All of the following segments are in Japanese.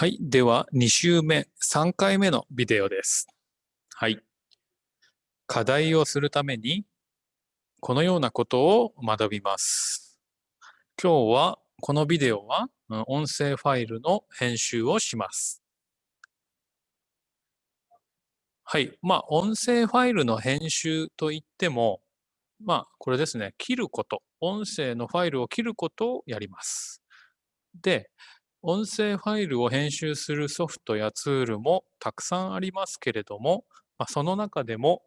はい。では、2週目、3回目のビデオです。はい。課題をするために、このようなことを学びます。今日は、このビデオは、音声ファイルの編集をします。はい。まあ、音声ファイルの編集といっても、まあ、これですね。切ること。音声のファイルを切ることをやります。で、音声ファイルを編集するソフトやツールもたくさんありますけれども、まあ、その中でも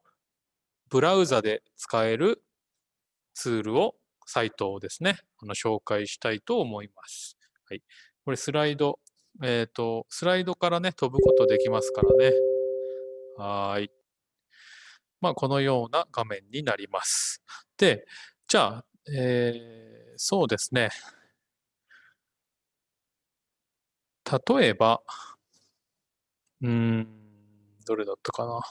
ブラウザで使えるツールを、サイトをですね、あの紹介したいと思います。はい。これスライド、えっ、と、スライドからね、飛ぶことできますからね。はい。まあ、このような画面になります。で、じゃあ、えーそうですね。例えば、うん、どれだったかな。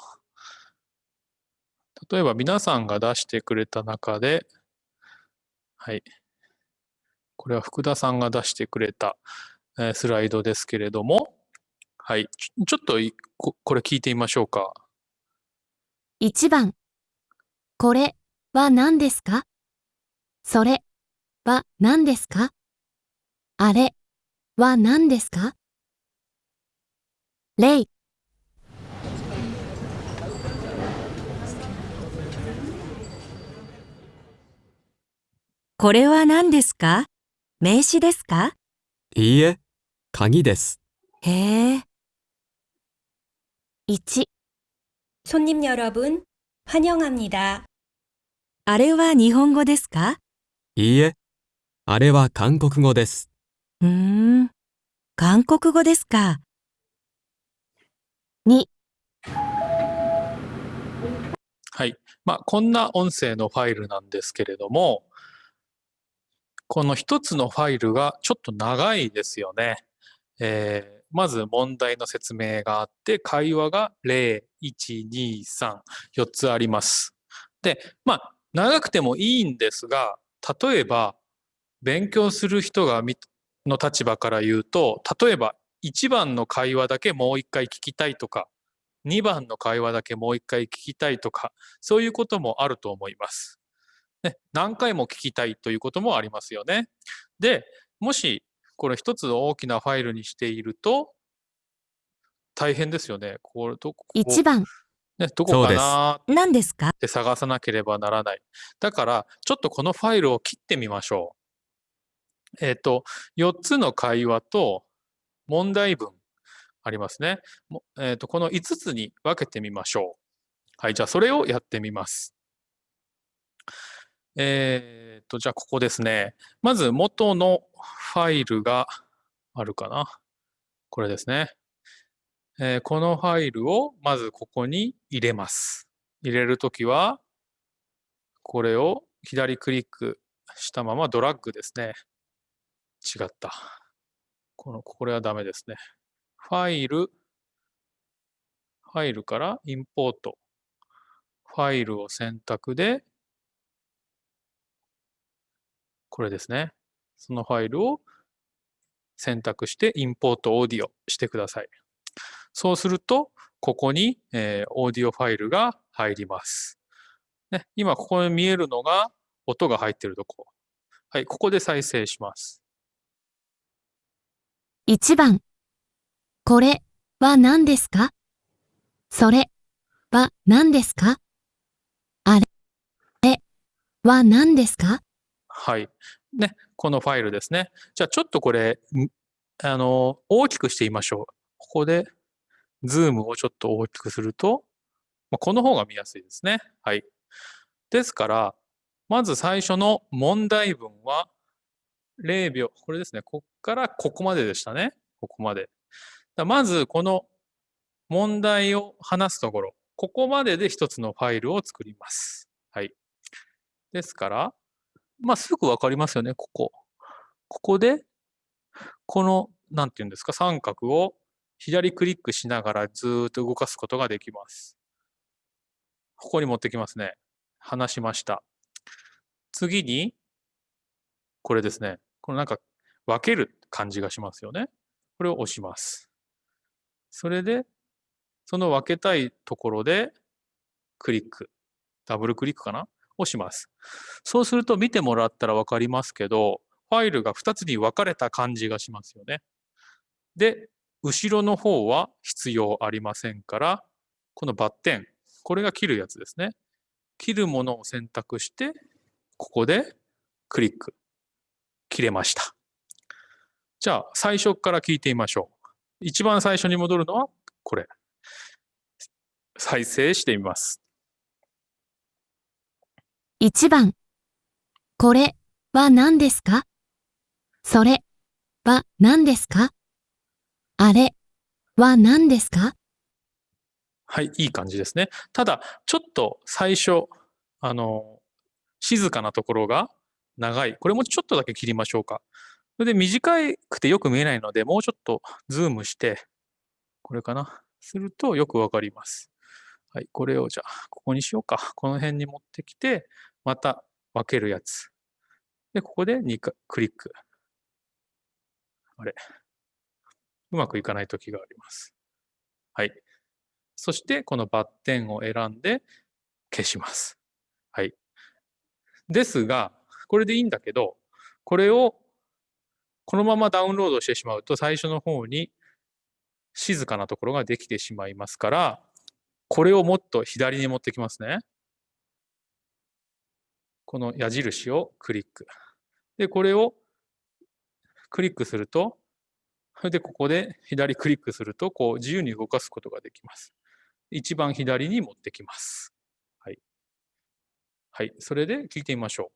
例えば皆さんが出してくれた中で、はい。これは福田さんが出してくれた、スライドですけれども、はい。ちょっとここれ聞いてみましょうか。1番。これは何ですか？それは何ですか？あれは何ですか例、これは何ですか名詞ですかいいえ、鍵です。へえ。 1、 손님 여러분, 환영합니다. あれは日本語ですかいいえ、あれは韓国語です。 うーん。韓国語ですか。2、はい。まあ、こんな音声のファイルなんですけれども、この一つのファイルがちょっと長いですよね。えーまず問題の説明があって、会話が0、1、2、3、4つあります。で、まあ、長くてもいいんですが、例えば、勉強する人がみの立場から言うと、例えば、1番の会話だけもう一回聞きたいとか、2番の会話だけもう一回聞きたいとか、そういうこともあると思います。ね、何回も聞きたいということもありますよね。で、もしこれ一つの大きなファイルにしていると、大変ですよね。これどこ1番、ね、どこかなですか？て探さなければならない。だから、ちょっとこのファイルを切ってみましょう。えっ、と、4つの会話と問題文ありますね。えっ、と、この5つに分けてみましょう。はい、じゃあそれをやってみます。えっ、と、じゃあここですね。まず元のファイルがあるかな。これですね。えーこのファイルをまずここに入れます。入れるときは、これを左クリックしたままドラッグですね。違った。この、これはダメですね。ファイル、ファイルからインポート。ファイルを選択で、これですね。そのファイルを選択してインポートオーディオしてください。そうすると、ここに、えーオーディオファイルが入ります。ね、今ここに見えるのが音が入っているとこ。はい、ここで再生します。1番。これは何ですか？それは何ですか？あれは何ですか？はい。ね、このファイルですね。じゃあちょっとこれ、あの、大きくしてみましょう。ここで、ズームをちょっと大きくすると、まこの方が見やすいですね。はい。ですから、まず最初の問題文は、0秒、これですね。こからここまででしたね。ここまで。だまず、この問題を話すところ、ここまでで一つのファイルを作ります。はい。ですから、まあ、すぐわかりますよね、ここ。ここで、この、なんていうんですか、三角を左クリックしながらずっと動かすことができます。ここに持ってきますね。話しました。次に、これですね。このなんか分ける感じがしますよね。これを押します。それで、その分けたいところで、クリック、ダブルクリックかな？をします。そうすると見てもらったら分かりますけど、ファイルが2つに分かれた感じがしますよね。で、後ろの方は必要ありませんから、このバッテン、これが切るやつですね。切るものを選択して、ここでクリック。切れました。じゃあ、最初から聞いてみましょう。一番最初に戻るのはこれ。再生してみます。1番。これは何ですか？それは何ですか？あれは何ですか？はい、いい感じですね。ただ、ちょっと最初、あの、静かなところが長い。これもちょっとだけ切りましょうか。それで短くてよく見えないので、もうちょっとズームして、これかな。するとよくわかります。はい、これをじゃあ、ここにしようか。この辺に持ってきて、また分けるやつ。で、ここで2回クリック。あれ。うまくいかない時があります。はい。そして、このバッテンを選んで消します。はい。ですが、これでいいんだけど、これをこのままダウンロードしてしまうと、最初の方に静かなところができてしまいますから、これをもっと左に持ってきますね。この矢印をクリック。で、これをクリックすると、それでここで左クリックすると、こう自由に動かすことができます。一番左に持ってきます。はい。はい。それで聞いてみましょ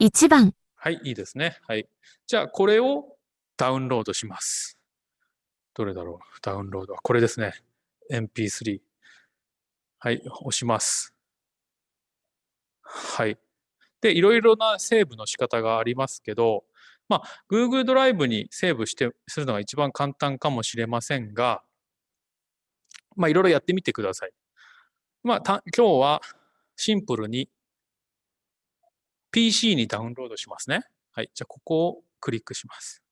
う。1番。はい、いいですね。はい。じゃあ、これをダウンロードします。どれだろう？ダウンロードは。これですね。MP3。はい、押します。はい。で、いろいろなセーブの仕方がありますけど、まあ、Google ドライブにセーブして、するのが一番簡単かもしれませんが、まあ、いろいろやってみてください。まあ、た今日はシンプルに PC にダウンロードしますね。はい。じゃあ、ここをクリックします。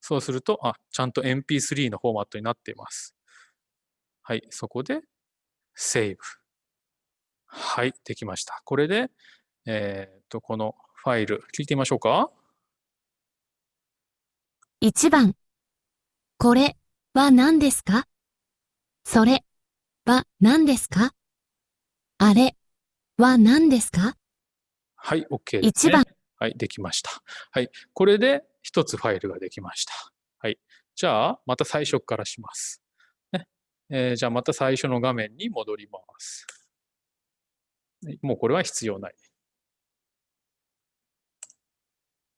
そうすると、あ、ちゃんと MP3 のフォーマットになっています。はい。そこで、セーブ。はい。できました。これで、えっ、と、このファイル、聞いてみましょうか。1番。これは何ですか？それは何ですか？あれは何ですか？はい。OK です、ね。一番はい。できました。はい。これで、一つファイルができました。はい。じゃあ、また最初からします。ね。えーじゃあ、また最初の画面に戻ります。はいもうこれは必要ない。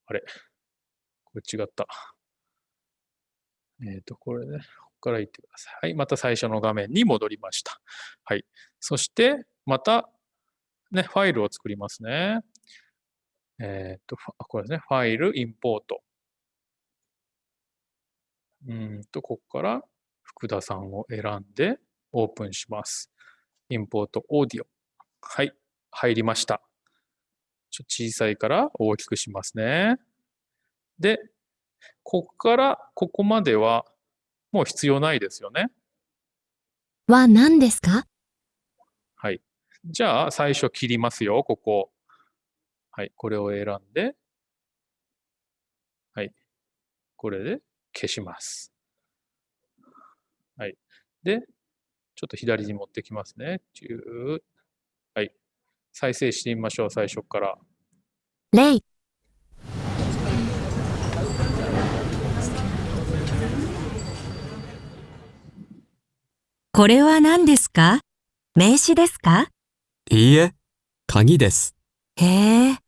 あれこれ違った。えっ、と、これね、ここから行ってください。はい、また最初の画面に戻りました。はい。そして、また、ね、ファイルを作りますね。えっ、と、これですね、ファイル、インポート。うーんと、ここから福田さんを選んでオープンします。インポート、オーディオ。はい、入りました。ちょ小さいから大きくしますね。で、ここからここまではもう必要ないですよね。は何ですか？はい。じゃあ、最初切りますよ、ここ。はい、これを選んで、はい。これで消します。はい。で、ちょっと左に持ってきますね。はい。再生してみましょう、最初から。例これは何ですか？名詞ですか？いいえ、鍵です。へえ、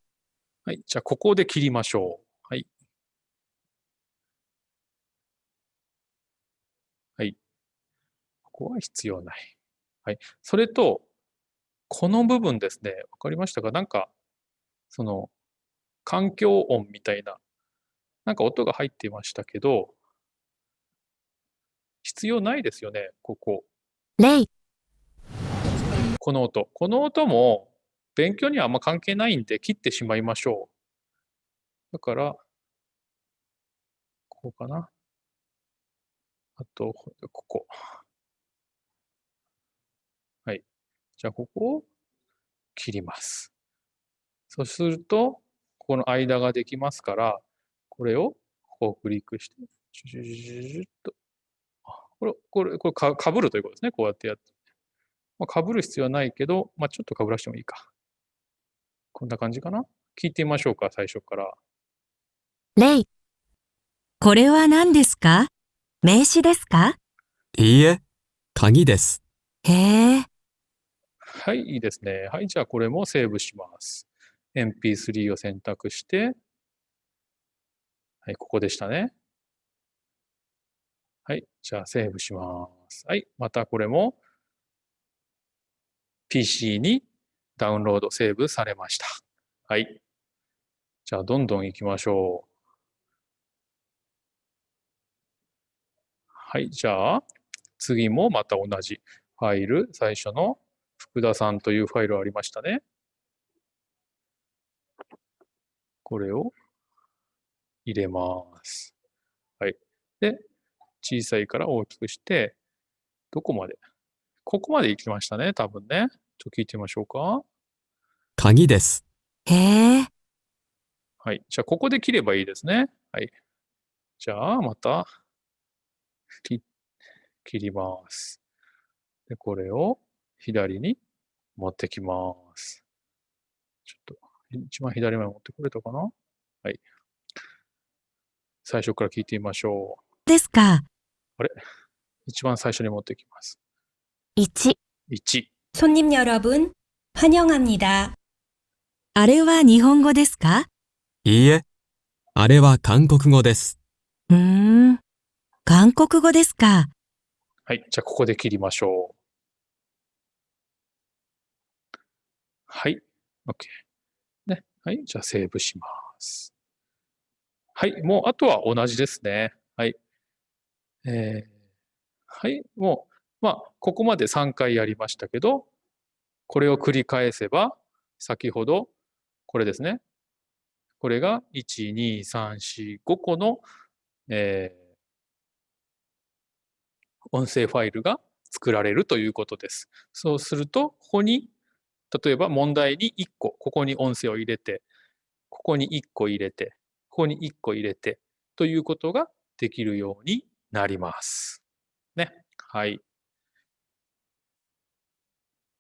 はい。じゃあ、ここで切りましょう。はい。はい。ここは必要ない。はい。それと、この部分ですね。わかりましたか？なんか、その、環境音みたいな、なんか音が入っていましたけど、必要ないですよね、ここ。例この音。この音も勉強にはあんま関係ないんで切ってしまいましょう。だから、こうかな。あと、ここ。はい。じゃあ、ここを切ります。そうすると、ここの間ができますから、これをここをクリックして、ジュジュジュジュジュッと。これ、これ、これか、かぶるということですね。こうやってやって。まあ、かぶる必要はないけど、まあ、ちょっとかぶらしてもいいか。こんな感じかな？聞いてみましょうか、最初から。例、これは何ですか？名詞ですか？いいえ、鍵です。へえ、はい、いいですね。はい、じゃあこれもセーブします。MP3 を選択して、はい、ここでしたね。はい、じゃあセーブします。はい、またこれも PC にダウンロード、セーブされました。はい。じゃあどんどん行きましょう。はい、じゃあ次もまた同じファイル、最初の福田さんというファイルありましたね。これを入れます。はい。で、小さいから大きくして、どこまでここまで行きましたね、多分ね。ちょっと聞いてみましょうか。鍵です。へえ、はい。じゃあ、ここで切ればいいですね。はい。じゃあ、また、切切ります。で、これを左に持ってきます。ちょっと、一番左まで持ってこれたかな？はい。最初から聞いてみましょう。ですか。一番最初に持ってきます。1、1。 손님 여러분, 환영합니다. あれは日本語ですかいいえ、あれは韓国語です。うーん、韓国語ですか。はい。じゃあ、ここで切りましょう。はい。OK。ね。はい。じゃあ、セーブします。はい。もう、あとは同じですね。はい。えー、はい。もう、 まあ、ここまで3回やりましたけど、これを繰り返せば、先ほど、これですね。これが、1、2、3、4、5個の、えー音声ファイルが作られるということです。そうすると、ここに、例えば問題に1個、ここに音声を入れて、ここに1個入れて、ここに1個入れて、ということができるようになります。ね。はい。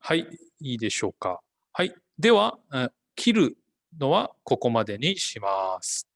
はい。いいでしょうか。はい。では、切るのはここまでにします。